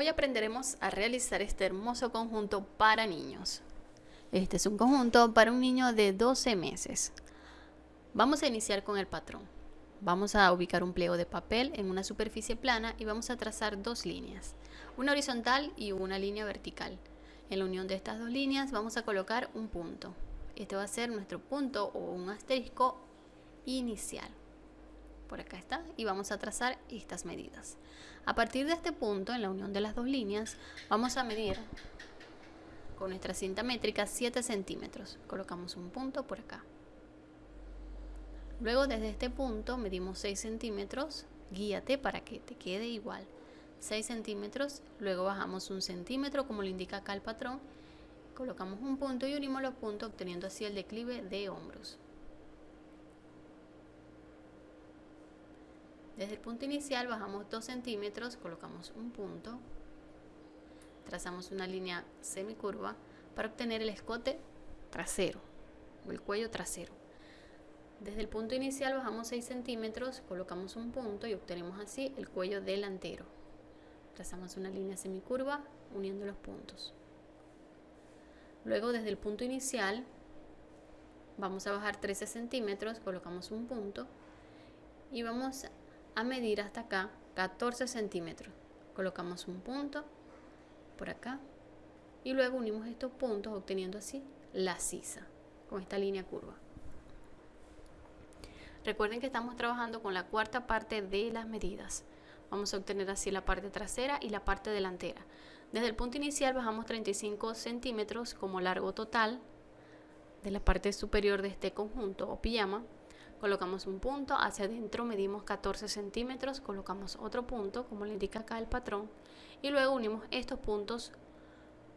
Hoy aprenderemos a realizar este hermoso conjunto para niños. Este es un conjunto para un niño de 12 meses. Vamos a iniciar con el patrón. Vamos a ubicar un pliego de papel en una superficie plana y vamos a trazar dos líneas, una horizontal y una línea vertical. En la unión de estas dos líneas vamos a colocar un punto. Este va a ser nuestro punto o un asterisco inicial por acá está, y vamos a trazar estas medidas. A partir de este punto, en la unión de las dos líneas, vamos a medir con nuestra cinta métrica 7 centímetros. Colocamos un punto por acá. Luego desde este punto medimos 6 centímetros, guíate para que te quede igual. 6 centímetros, luego bajamos un centímetro como lo indica acá el patrón, colocamos un punto y unimos los puntos obteniendo así el declive de hombros. Desde el punto inicial bajamos 2 centímetros, colocamos un punto, trazamos una línea semicurva para obtener el escote trasero o el cuello trasero. Desde el punto inicial bajamos 6 centímetros, colocamos un punto y obtenemos así el cuello delantero. Trazamos una línea semicurva uniendo los puntos. Luego desde el punto inicial vamos a bajar 13 centímetros, colocamos un punto y vamos a medir hasta acá 14 centímetros. Colocamos un punto por acá y luego unimos estos puntos obteniendo así la sisa con esta línea curva. Recuerden que estamos trabajando con la cuarta parte de las medidas. Vamos a obtener así la parte trasera y la parte delantera. Desde el punto inicial bajamos 35 centímetros como largo total de la parte superior de este conjunto o pijama colocamos un punto, hacia adentro medimos 14 centímetros, colocamos otro punto, como le indica acá el patrón, y luego unimos estos puntos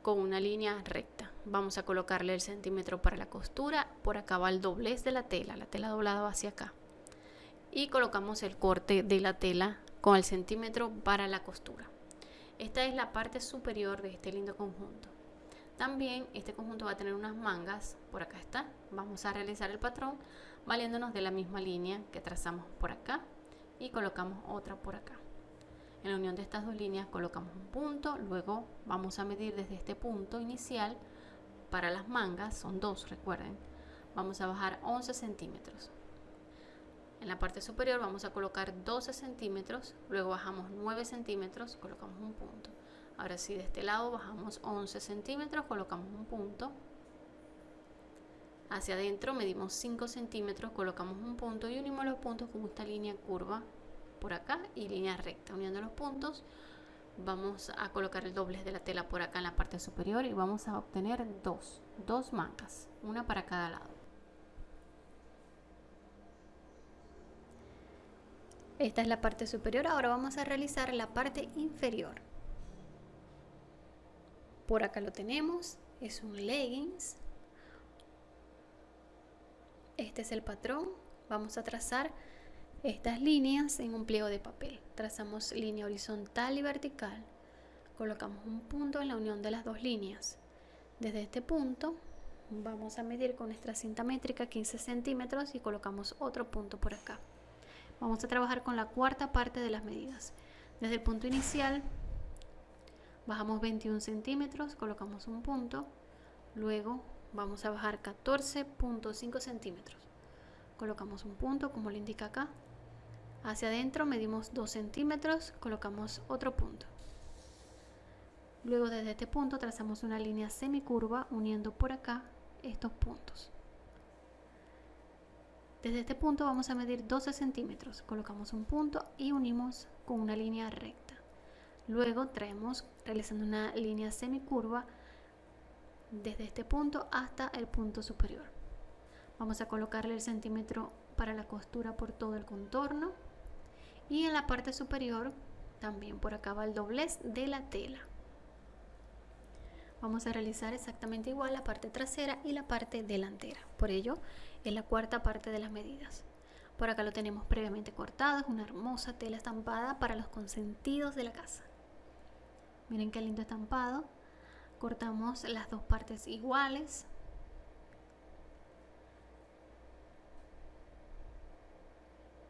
con una línea recta. Vamos a colocarle el centímetro para la costura, por acá va el doblez de la tela, la tela doblada hacia acá. Y colocamos el corte de la tela con el centímetro para la costura. Esta es la parte superior de este lindo conjunto. También este conjunto va a tener unas mangas, por acá está. Vamos a realizar el patrón valiéndonos de la misma línea que trazamos por acá y colocamos otra por acá. En la unión de estas dos líneas colocamos un punto, luego vamos a medir desde este punto inicial para las mangas, son dos recuerden, vamos a bajar 11 centímetros. En la parte superior vamos a colocar 12 centímetros, luego bajamos 9 centímetros, colocamos un punto. Ahora sí, de este lado bajamos 11 centímetros, colocamos un punto. Hacia adentro medimos 5 centímetros, colocamos un punto y unimos los puntos con esta línea curva por acá y línea recta. Uniendo los puntos vamos a colocar el doblez de la tela por acá en la parte superior y vamos a obtener dos, dos mangas, una para cada lado. Esta es la parte superior, ahora vamos a realizar la parte inferior por acá lo tenemos es un leggings. Este es el patrón. Vamos a trazar estas líneas en un pliego de papel. Trazamos línea horizontal y vertical. Colocamos un punto en la unión de las dos líneas. Desde este punto vamos a medir con nuestra cinta métrica 15 centímetros y colocamos otro punto por acá. Vamos a trabajar con la cuarta parte de las medidas. Desde el punto inicial bajamos 21 centímetros colocamos un punto luego vamos a bajar 14.5 centímetros. Colocamos un punto como le indica acá. Hacia adentro medimos 2 centímetros colocamos otro punto. Luego desde este punto trazamos una línea semicurva uniendo por acá estos puntos. Desde este punto vamos a medir 12 centímetros. Colocamos un punto y unimos con una línea recta Luego traemos realizando una línea semicurva desde este punto hasta el punto superior. Vamos a colocarle el centímetro para la costura por todo el contorno y en la parte superior también por acá va el doblez de la tela. Vamos a realizar exactamente igual la parte trasera y la parte delantera. Por ello es la cuarta parte de las medidas. Por acá lo tenemos previamente cortado, es una hermosa tela estampada para los consentidos de la casa. Miren qué lindo estampado. Cortamos las dos partes iguales.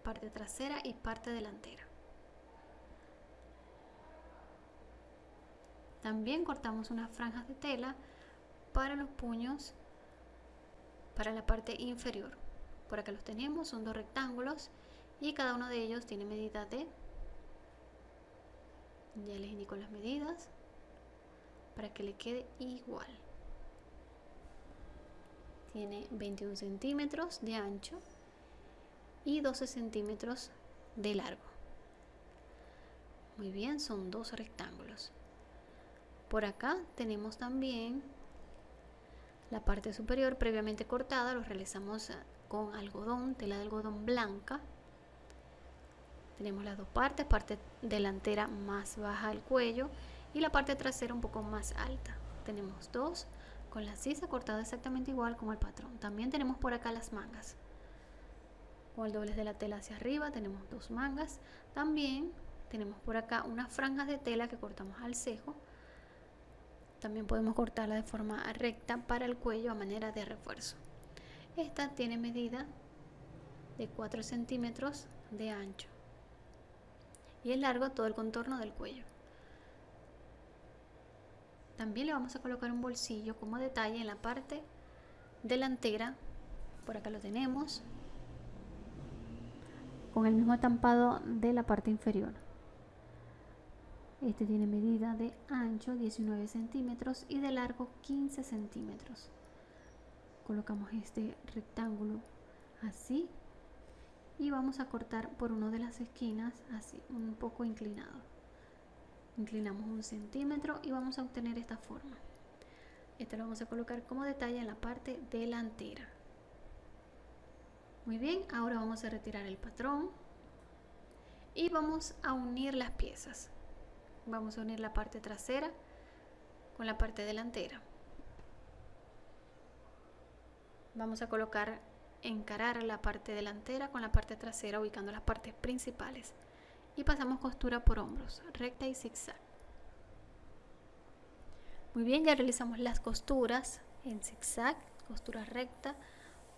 Parte trasera y parte delantera. También cortamos unas franjas de tela para los puños para la parte inferior. Por acá los tenemos, son dos rectángulos y cada uno de ellos tiene medida de ya les indico las medidas para que le quede igual. Tiene 21 centímetros de ancho y 12 centímetros de largo. Muy bien son dos rectángulos. Por acá tenemos también la parte superior previamente cortada lo realizamos con algodón tela de algodón blanca tenemos las dos partes, parte delantera más baja del cuello y la parte trasera un poco más alta. Tenemos dos con la sisa cortada exactamente igual como el patrón. También tenemos por acá las mangas. Con el doblez de la tela hacia arriba tenemos dos mangas. También tenemos por acá unas franjas de tela que cortamos al cejo. También podemos cortarla de forma recta para el cuello a manera de refuerzo. Esta tiene medida de 4 centímetros de ancho y es largo todo el contorno del cuello. También le vamos a colocar un bolsillo como detalle en la parte delantera, por acá lo tenemos, con el mismo estampado de la parte inferior. Este tiene medida de ancho 19 centímetros y de largo 15 centímetros. Colocamos este rectángulo así y vamos a cortar por una de las esquinas así un poco inclinado. Inclinamos un centímetro y vamos a obtener esta forma. Este lo vamos a colocar como detalle en la parte delantera. Muy bien ahora vamos a retirar el patrón y vamos a unir las piezas. Vamos a unir la parte trasera con la parte delantera. Vamos a colocar encarar la parte delantera con la parte trasera ubicando las partes principales y pasamos costura por hombros, recta y zigzag. Muy bien, ya realizamos las costuras en zigzag, costura recta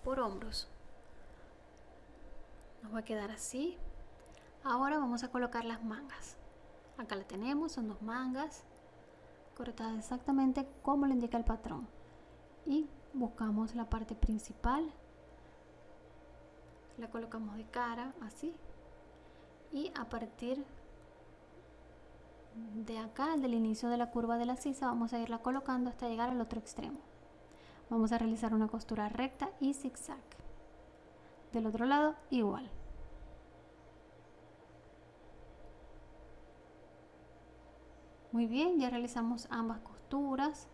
por hombros. Nos va a quedar así. Ahora vamos a colocar las mangas. Acá la tenemos, son dos mangas cortadas exactamente como le indica el patrón. Y buscamos la parte principal la colocamos de cara así. Y a partir de acá del inicio de la curva de la sisa vamos a irla colocando hasta llegar al otro extremo. Vamos a realizar una costura recta y zigzag. Del otro lado igual. Muy bien ya realizamos ambas costuras.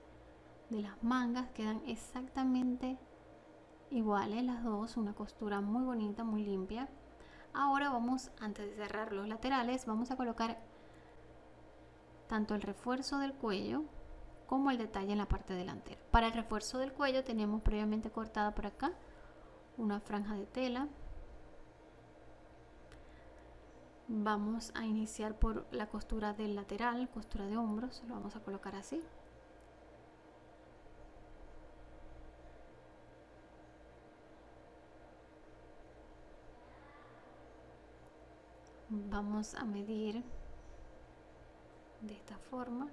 De las mangas quedan exactamente iguales las dos, una costura muy bonita, muy limpia. Ahora vamos, antes de cerrar los laterales, vamos a colocar tanto el refuerzo del cuello como el detalle en la parte delantera. Para el refuerzo del cuello tenemos previamente cortada por acá una franja de tela. Vamos a iniciar por la costura del lateral, costura de hombros, lo vamos a colocar así. Vamos a medir de esta forma.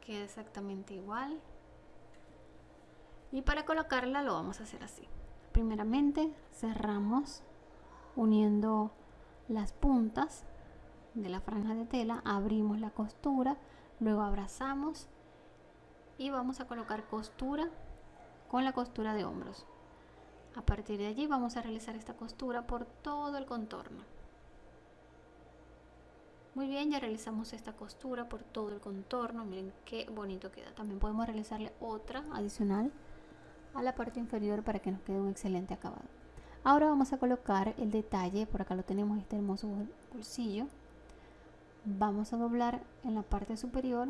Queda exactamente igual. Y para colocarla lo vamos a hacer así. Primeramente cerramos uniendo las puntas de la franja de tela abrimos la costura luego abrazamos y vamos a colocar costura con la costura de hombros. A partir de allí vamos a realizar esta costura por todo el contorno. Muy bien, ya realizamos esta costura por todo el contorno. Miren qué bonito queda. También podemos realizarle otra adicional a la parte inferior para que nos quede un excelente acabado. Ahora vamos a colocar el detalle, por acá lo tenemos este hermoso bolsillo. Vamos a doblar en la parte superior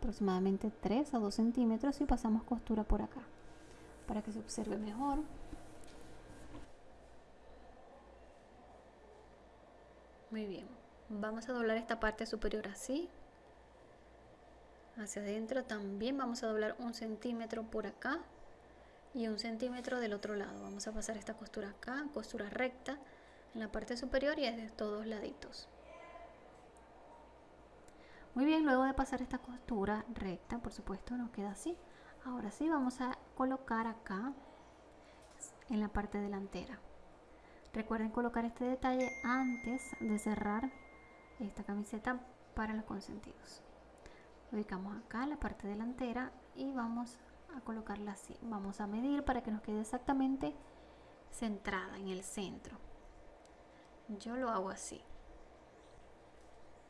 aproximadamente 3 a 2 centímetros y pasamos costura por acá para que se observe mejor muy bien vamos a doblar esta parte superior así hacia adentro también vamos a doblar un centímetro por acá y un centímetro del otro lado. Vamos a pasar esta costura acá, costura recta en la parte superior y es de todos laditos. Muy bien, luego de pasar esta costura recta, por supuesto nos queda así. Ahora sí, vamos a colocar acá en la parte delantera. Recuerden colocar este detalle antes de cerrar esta camiseta para los consentidos. Ubicamos acá la parte delantera y vamos a colocarla así. Vamos a medir para que nos quede exactamente centrada en el centro. Yo lo hago así.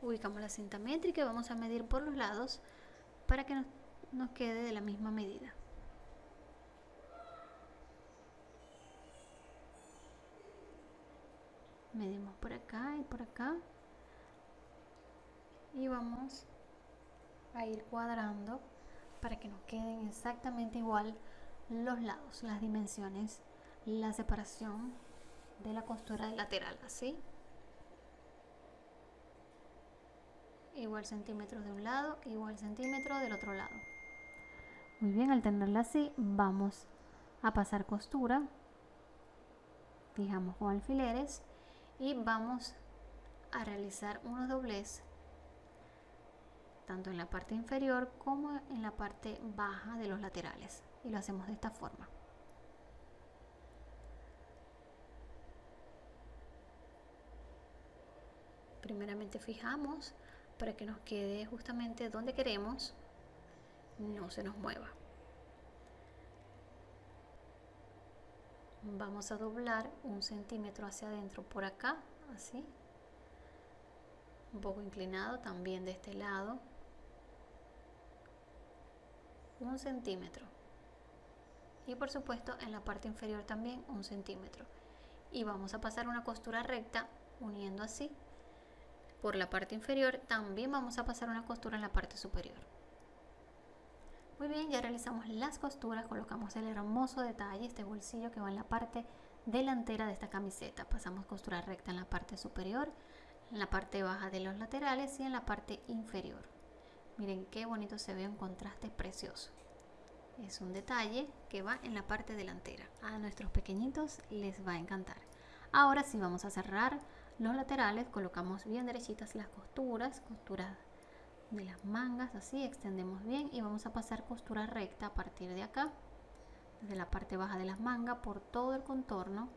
Ubicamos la cinta métrica y vamos a medir por los lados para que nos, nos quede de la misma medida. medimos por acá y por acá y vamos a ir cuadrando para que nos queden exactamente igual los lados, las dimensiones, la separación de la costura lateral, así. Igual centímetros de un lado, igual centímetro del otro lado. Muy bien, al tenerla así, vamos a pasar costura, fijamos con alfileres y vamos a realizar unos dobles tanto en la parte inferior como en la parte baja de los laterales y lo hacemos de esta forma primeramente fijamos para que nos quede justamente donde queremos no se nos mueva. Vamos a doblar un centímetro hacia adentro por acá así. Un poco inclinado también de este lado. Un centímetro. Y por supuesto en la parte inferior también un centímetro. Y vamos a pasar una costura recta uniendo así por la parte inferior también vamos a pasar una costura en la parte superior muy bien ya realizamos las costuras colocamos el hermoso detalle este bolsillo que va en la parte delantera de esta camiseta pasamos costura recta en la parte superior en la parte baja de los laterales y en la parte inferior Miren qué bonito se ve un contraste precioso. Es un detalle que va en la parte delantera. A nuestros pequeñitos les va a encantar. Ahora sí vamos a cerrar los laterales. Colocamos bien derechitas las costuras. Costuras de las mangas. Así extendemos bien y vamos a pasar costura recta a partir de acá. Desde la parte baja de las mangas por todo el contorno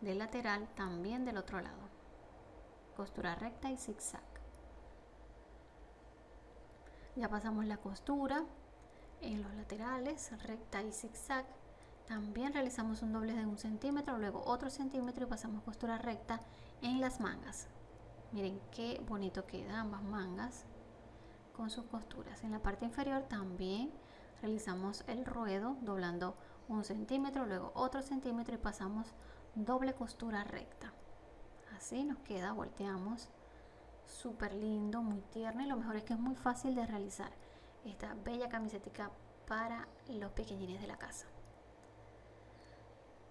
del lateral también del otro lado. Costura recta y zigzag ya pasamos la costura en los laterales recta y zigzag también realizamos un doble de un centímetro luego otro centímetro y pasamos costura recta en las mangas. Miren qué bonito queda ambas mangas con sus costuras. En la parte inferior también realizamos el ruedo doblando un centímetro luego otro centímetro y pasamos doble costura recta. Así nos queda volteamos. Súper lindo, muy tierno y lo mejor es que es muy fácil de realizar esta bella camiseta para los pequeñines de la casa.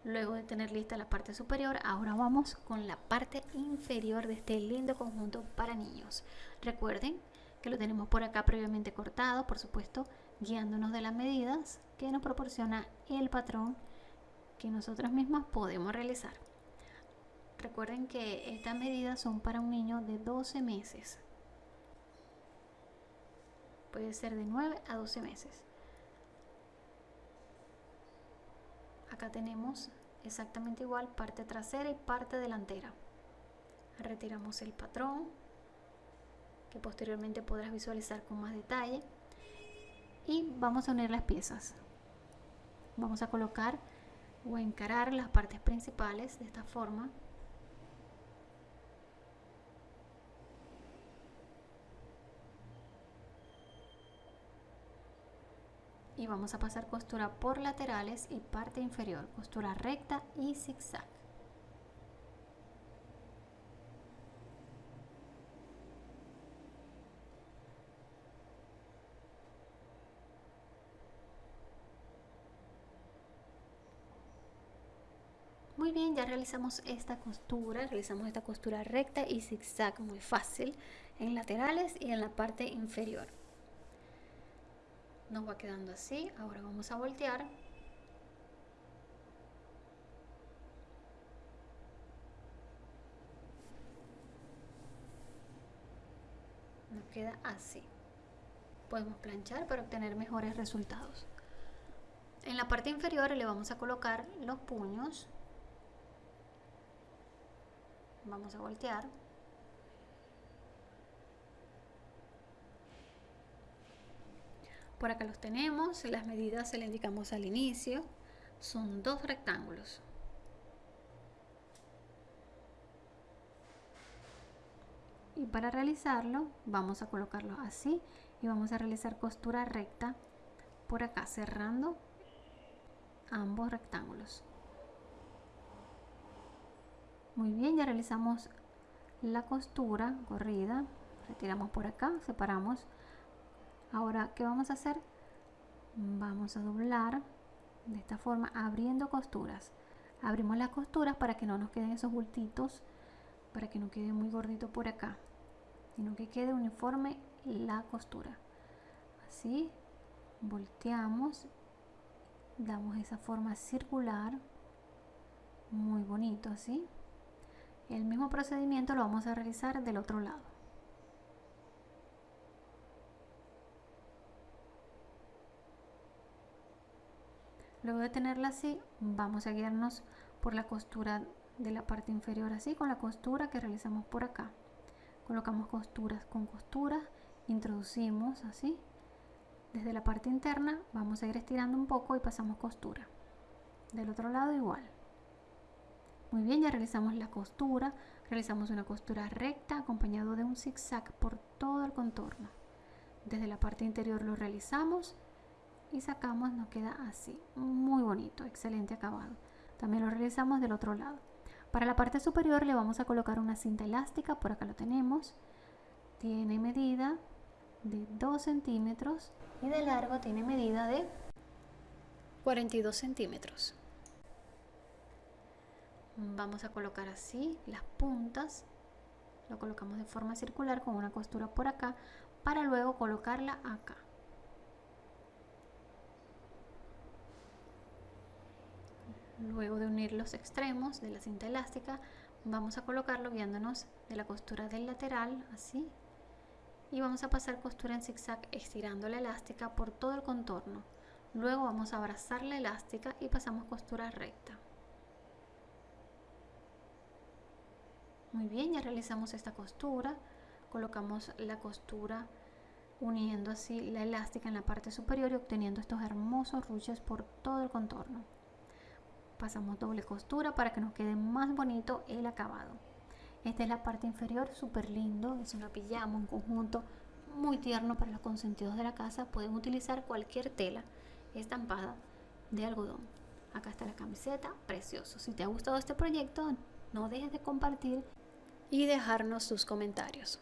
Luego de tener lista la parte superior, ahora vamos con la parte inferior de este lindo conjunto para niños. Recuerden que lo tenemos por acá previamente cortado, por supuesto, guiándonos de las medidas que nos proporciona el patrón que nosotros mismos podemos realizar. Recuerden que estas medidas son para un niño de 12 meses. Puede ser de 9 a 12 meses. Acá tenemos exactamente igual parte trasera y parte delantera. Retiramos el patrón que posteriormente podrás visualizar con más detalle y vamos a unir las piezas. Vamos a colocar o encarar las partes principales de esta forma y vamos a pasar costura por laterales y parte inferior, costura recta y zigzag. Muy bien, ya realizamos esta costura, realizamos esta costura recta y zigzag muy fácil en laterales y en la parte inferior nos va quedando así. Ahora vamos a voltear. Nos queda así. Podemos planchar para obtener mejores resultados. En la parte inferior le vamos a colocar los puños. Vamos a voltear. Por acá los tenemos, las medidas se le indicamos al inicio. Son dos rectángulos. y para realizarlo vamos a colocarlo así y vamos a realizar costura recta por acá cerrando ambos rectángulos muy bien ya realizamos la costura corrida retiramos por acá separamos ahora qué vamos a hacer vamos a doblar de esta forma abriendo costuras. Abrimos las costuras para que no nos queden esos bultitos para que no quede muy gordito por acá sino que quede uniforme la costura. Así volteamos damos esa forma circular muy bonito así el mismo procedimiento lo vamos a realizar del otro lado luego de tenerla así vamos a guiarnos por la costura de la parte inferior así con la costura que realizamos por acá. Colocamos costuras con costuras introducimos así. Desde la parte interna vamos a ir estirando un poco y pasamos costura. Del otro lado igual. Muy bien ya realizamos la costura. Realizamos una costura recta acompañado de un zigzag por todo el contorno. Desde la parte interior lo realizamos y sacamos nos queda así muy bonito excelente acabado también lo realizamos del otro lado para la parte superior le vamos a colocar una cinta elástica, por acá lo tenemos. Tiene medida de 2 centímetros y de largo tiene medida de 42 centímetros. Vamos a colocar así las puntas. Lo colocamos de forma circular con una costura por acá para luego colocarla acá. Luego de unir los extremos de la cinta elástica, vamos a colocarlo guiándonos de la costura del lateral, así. Y vamos a pasar costura en zigzag estirando la elástica por todo el contorno. Luego vamos a abrazar la elástica y pasamos costura recta. Muy bien, ya realizamos esta costura. Colocamos la costura uniendo así la elástica en la parte superior y obteniendo estos hermosos ruches por todo el contorno pasamos doble costura para que nos quede más bonito el acabado. Esta es la parte inferior súper lindo es una pijama un conjunto muy tierno para los consentidos de la casa. Pueden utilizar cualquier tela estampada de algodón. Acá está la camiseta precioso. Si te ha gustado este proyecto no dejes de compartir y dejarnos sus comentarios